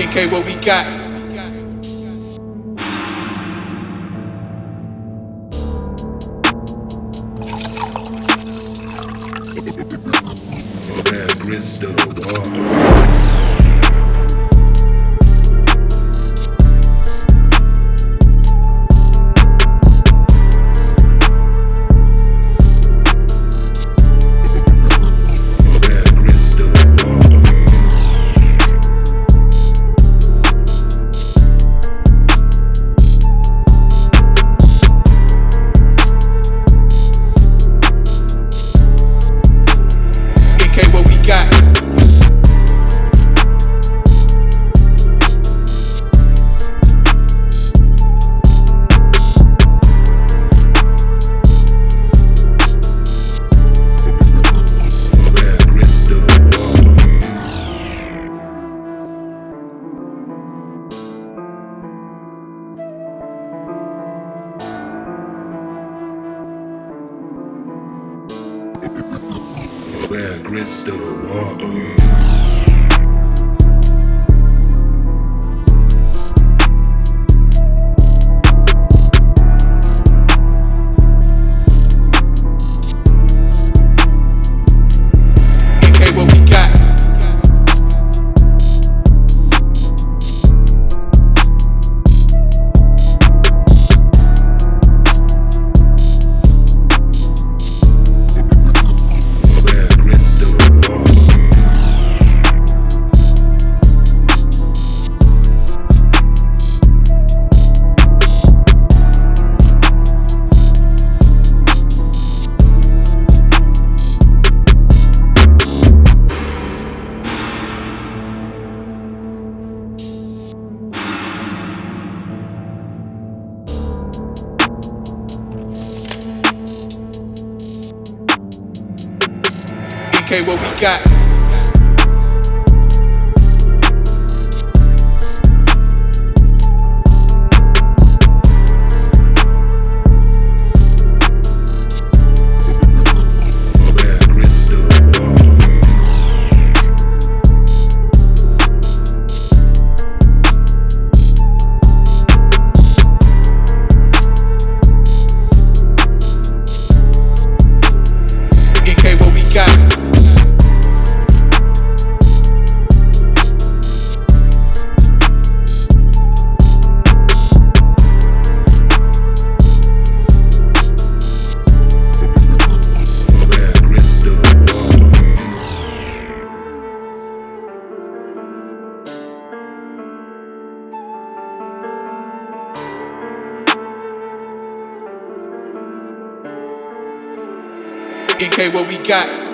NK, what we got? Red Crystal Red Crystal Water. NK, what we got? NK, what we got?